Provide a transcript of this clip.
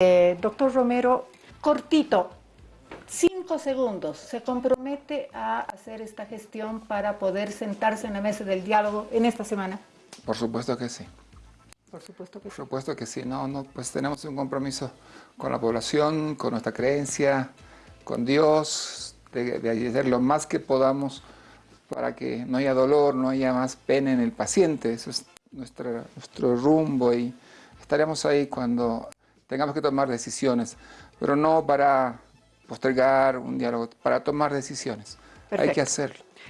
Eh, doctor Romero, cortito, cinco segundos, ¿se compromete a hacer esta gestión para poder sentarse en la mesa del diálogo en esta semana? Por supuesto que sí. Por supuesto que Por sí. supuesto que sí. No, no, pues tenemos un compromiso con la población, con nuestra creencia, con Dios, de, de hacer lo más que podamos para que no haya dolor, no haya más pena en el paciente. Eso es nuestra, nuestro rumbo y estaremos ahí cuando tengamos que tomar decisiones, pero no para postergar un diálogo, para tomar decisiones. Hay que hacerlo.